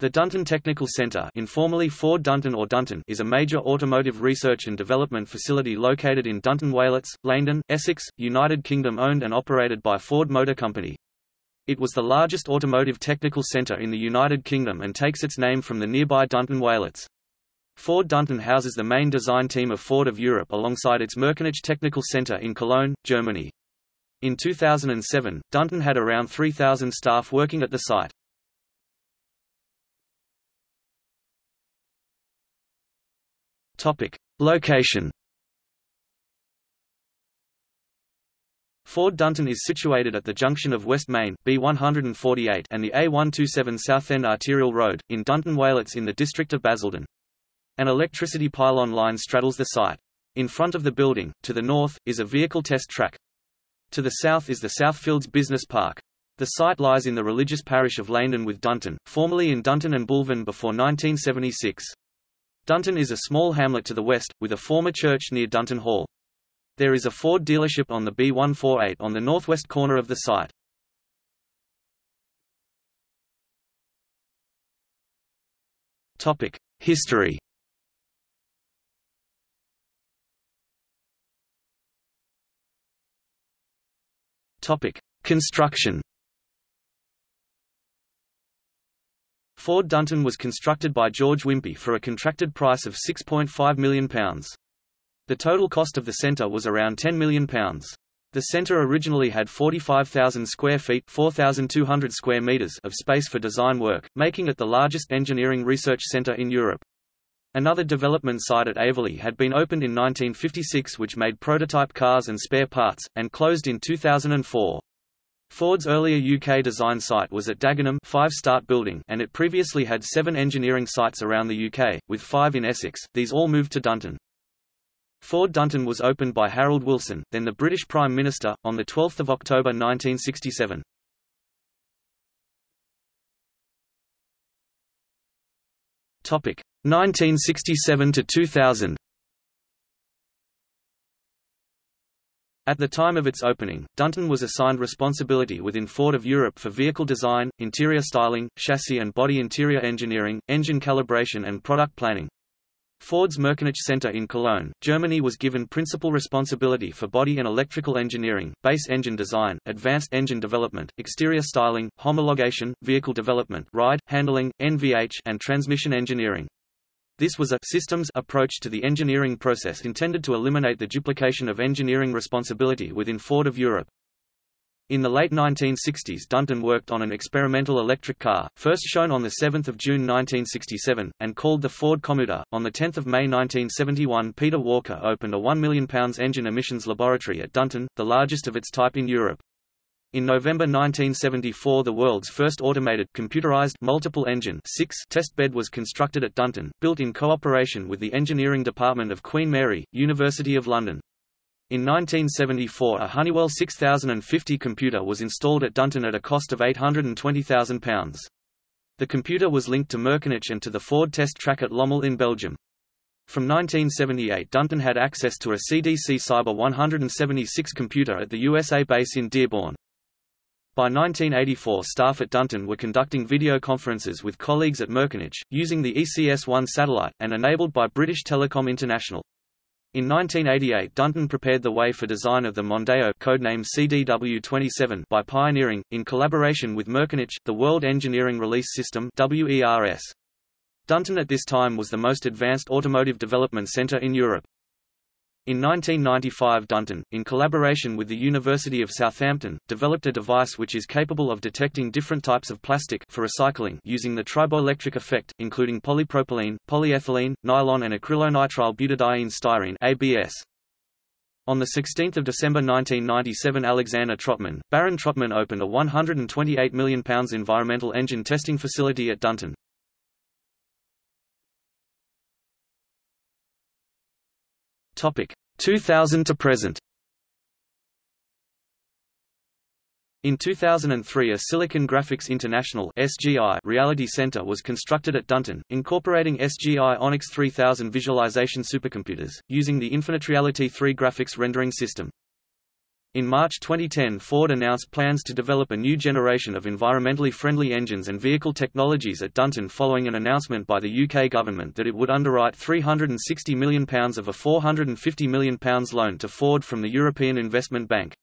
The Dunton Technical Center informally Ford Dunton or Dunton is a major automotive research and development facility located in Dunton Wayletts, Laindon, Essex, United Kingdom owned and operated by Ford Motor Company. It was the largest automotive technical center in the United Kingdom and takes its name from the nearby Dunton Wayletts. Ford Dunton houses the main design team of Ford of Europe alongside its Merkenich Technical Center in Cologne, Germany. In 2007, Dunton had around 3,000 staff working at the site. Topic: Location. Ford Dunton is situated at the junction of West Mayne B148 and the A127 Southend Arterial Road, in Dunton Wayletts in the district of Basildon. An electricity pylon line straddles the site. In front of the building, to the north, is a vehicle test track. To the south is the Southfields Business Park. The site lies in the religious parish of Laindon with Dunton, formerly in Dunton and Bulphan before 1976. Dunton is a small hamlet to the west, with a former church near Dunton Hall. There is a Ford dealership on the B148 on the northwest corner of the site. History Construction Ford Dunton was constructed by George Wimpey for a contracted price of £6.5 million. The total cost of the centre was around £10 million. The centre originally had 45,000 square feet 4,200 square meters of space for design work, making it the largest engineering research centre in Europe. Another development site at Aveley had been opened in 1956 which made prototype cars and spare parts, and closed in 2004. Ford's earlier UK design site was at Dagenham five start building and it previously had seven engineering sites around the UK, with five in Essex, these all moved to Dunton. Ford Dunton was opened by Harold Wilson, then the British Prime Minister, on 12 October 1967. Topic 1967 to 2000. At the time of its opening, Dunton was assigned responsibility within Ford of Europe for vehicle design, interior styling, chassis and body interior engineering, engine calibration and product planning. Ford's Merkenich Center in Cologne, Germany was given principal responsibility for body and electrical engineering, base engine design, advanced engine development, exterior styling, homologation, vehicle development ride, handling, NVH and transmission engineering. This was a systems approach to the engineering process intended to eliminate the duplication of engineering responsibility within Ford of Europe. In the late 1960s Dunton worked on an experimental electric car, first shown on 7 June 1967, and called the Ford Commuter. On 10 May 1971 Peter Walker opened a £1 million engine emissions laboratory at Dunton, the largest of its type in Europe. In November 1974 the world's first automated computerized multiple engine test bed was constructed at Dunton, built in cooperation with the engineering department of Queen Mary, University of London. In 1974 a Honeywell 6050 computer was installed at Dunton at a cost of £820,000. The computer was linked to Merkenich and to the Ford test track at Lommel in Belgium. From 1978 Dunton had access to a CDC Cyber 176 computer at the USA base in Dearborn. By 1984 staff at Dunton were conducting video conferences with colleagues at Merkenich, using the ECS-1 satellite, and enabled by British Telecom International. In 1988 Dunton prepared the way for design of the Mondeo codename CDW-27 by pioneering, in collaboration with Merkenich, the World Engineering Release System WERS. Dunton at this time was the most advanced automotive development centre in Europe. In 1995 Dunton, in collaboration with the University of Southampton, developed a device which is capable of detecting different types of plastic for recycling using the triboelectric effect, including polypropylene, polyethylene, nylon and acrylonitrile butadiene styrene ABS. On 16 December 1997 Alexander Trotman, Baron Trotman opened a £128 million environmental engine testing facility at Dunton. Topic 2000 to present. In 2003 a Silicon Graphics International SGI Reality Center was constructed at Dunton, incorporating SGI Onyx 3000 visualization supercomputers, using the InfiniteReality 3 graphics rendering system. In March 2010 Ford announced plans to develop a new generation of environmentally friendly engines and vehicle technologies at Dunton following an announcement by the UK government that it would underwrite £360 million of a £450 million loan to Ford from the European Investment Bank.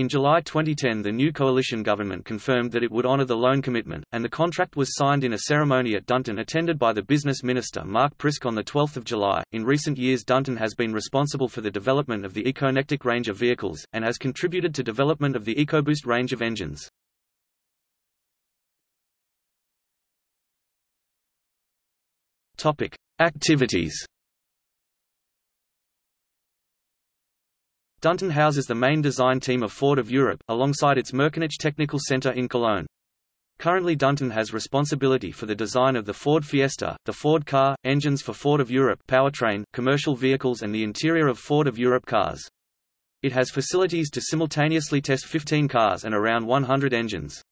In July 2010 the new coalition government confirmed that it would honour the loan commitment, and the contract was signed in a ceremony at Dunton attended by the business minister Mark Prisk on 12 July. In recent years Dunton has been responsible for the development of the ECOnetic range of vehicles, and has contributed to development of the EcoBoost range of engines. Activities Dunton houses the main design team of Ford of Europe, alongside its Merkenich Technical Center in Cologne. Currently Dunton has responsibility for the design of the Ford Fiesta, the Ford Ka, engines for Ford of Europe powertrain, commercial vehicles and the interior of Ford of Europe cars. It has facilities to simultaneously test 15 cars and around 100 engines.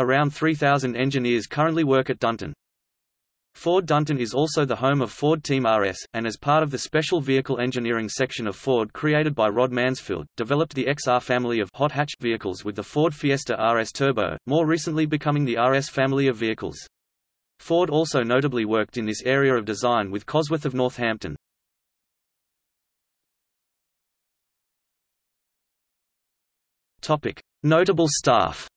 Around 3,000 engineers currently work at Dunton. Ford Dunton is also the home of Ford Team RS, and as part of the special vehicle engineering section of Ford created by Rod Mansfield, developed the XR family of hot hatch vehicles with the Ford Fiesta RS Turbo, more recently becoming the RS family of vehicles. Ford also notably worked in this area of design with Cosworth of Northampton. Notable staff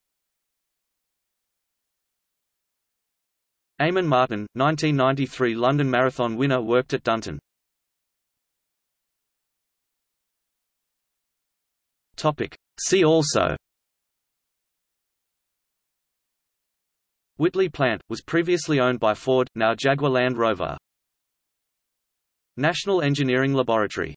Eamonn Martin, 1993 London Marathon winner worked at Dunton. See also Whitley plant, was previously owned by Ford, now Jaguar Land Rover. National Engineering Laboratory